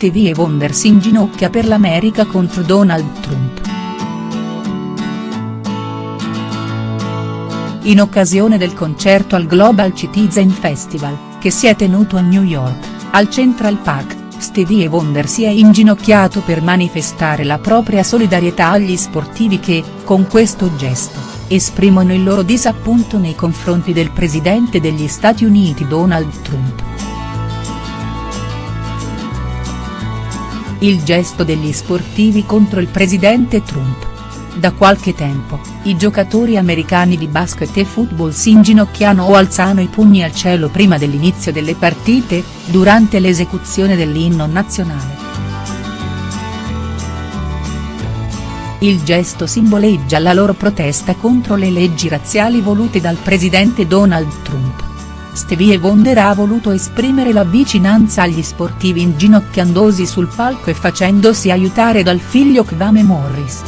Stevie Wonder si inginocchia per l'America contro Donald Trump. In occasione del concerto al Global Citizen Festival, che si è tenuto a New York, al Central Park, Stevie Wonder si è inginocchiato per manifestare la propria solidarietà agli sportivi che, con questo gesto, esprimono il loro disappunto nei confronti del presidente degli Stati Uniti Donald Trump. Il gesto degli sportivi contro il presidente Trump. Da qualche tempo, i giocatori americani di basket e football si inginocchiano o alzano i pugni al cielo prima dell'inizio delle partite, durante l'esecuzione dell'inno nazionale. Il gesto simboleggia la loro protesta contro le leggi razziali volute dal presidente Donald Trump. Stevie Wonder ha voluto esprimere la vicinanza agli sportivi inginocchiandosi sul palco e facendosi aiutare dal figlio Kwame Morris.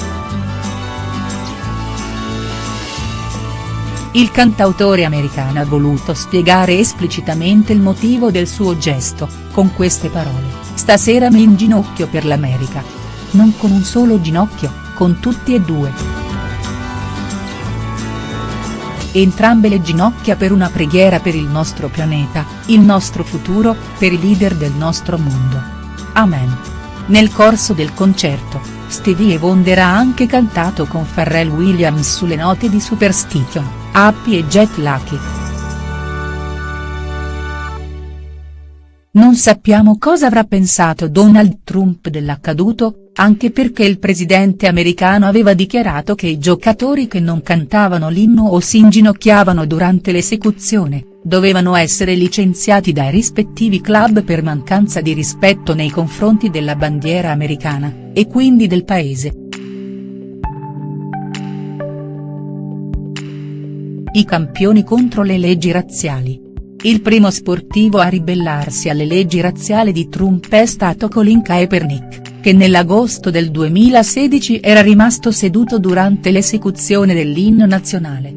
Il cantautore americano ha voluto spiegare esplicitamente il motivo del suo gesto, con queste parole, stasera mi inginocchio per l'America. Non con un solo ginocchio, con tutti e due entrambe le ginocchia per una preghiera per il nostro pianeta, il nostro futuro, per i leader del nostro mondo. Amen. Nel corso del concerto, Stevie Wonder ha anche cantato con Pharrell Williams sulle note di Superstition, Happy e Jet Lucky. Non sappiamo cosa avrà pensato Donald Trump dell'accaduto, anche perché il presidente americano aveva dichiarato che i giocatori che non cantavano l'inno o si inginocchiavano durante l'esecuzione, dovevano essere licenziati dai rispettivi club per mancanza di rispetto nei confronti della bandiera americana, e quindi del paese. I campioni contro le leggi razziali. Il primo sportivo a ribellarsi alle leggi razziali di Trump è stato Colin Kaepernick, che nell'agosto del 2016 era rimasto seduto durante l'esecuzione dell'inno nazionale.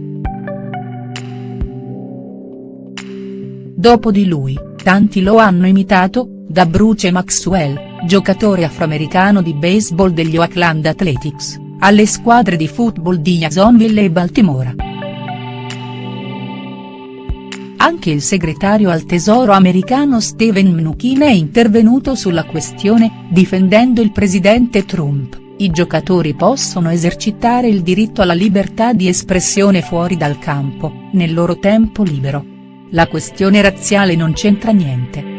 Dopo di lui, tanti lo hanno imitato, da Bruce Maxwell, giocatore afroamericano di baseball degli Oakland Athletics, alle squadre di football di Jacksonville e Baltimora. Anche il segretario al tesoro americano Steven Mnuchin è intervenuto sulla questione, difendendo il presidente Trump, i giocatori possono esercitare il diritto alla libertà di espressione fuori dal campo, nel loro tempo libero. La questione razziale non c'entra niente.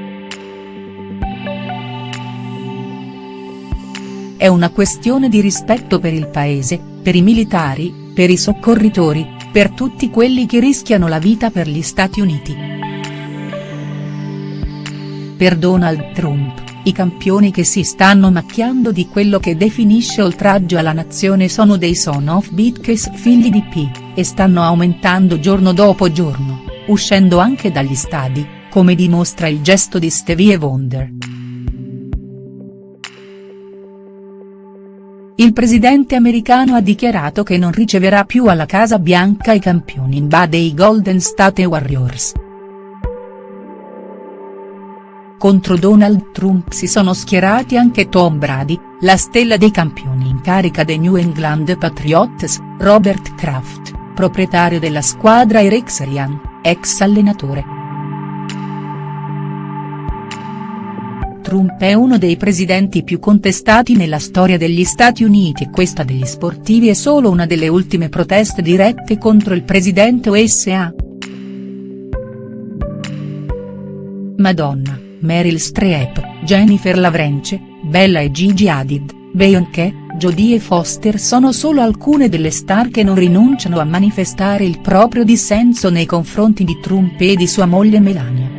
È una questione di rispetto per il paese, per i militari, per i soccorritori, per tutti quelli che rischiano la vita per gli Stati Uniti. Per Donald Trump, i campioni che si stanno macchiando di quello che definisce oltraggio alla nazione sono dei son of bitches figli di P, e stanno aumentando giorno dopo giorno, uscendo anche dagli stadi, come dimostra il gesto di Stevie Wonder. Il presidente americano ha dichiarato che non riceverà più alla Casa Bianca i campioni in ba dei Golden State Warriors. Contro Donald Trump si sono schierati anche Tom Brady, la stella dei campioni in carica dei New England Patriots, Robert Kraft, proprietario della squadra e Rex Ryan, ex allenatore. Trump è uno dei presidenti più contestati nella storia degli Stati Uniti e questa degli sportivi è solo una delle ultime proteste dirette contro il presidente USA. Madonna, Meryl Streep, Jennifer Lavrenche, Bella e Gigi Hadid, Beyoncé, Jodie Foster sono solo alcune delle star che non rinunciano a manifestare il proprio dissenso nei confronti di Trump e di sua moglie Melania.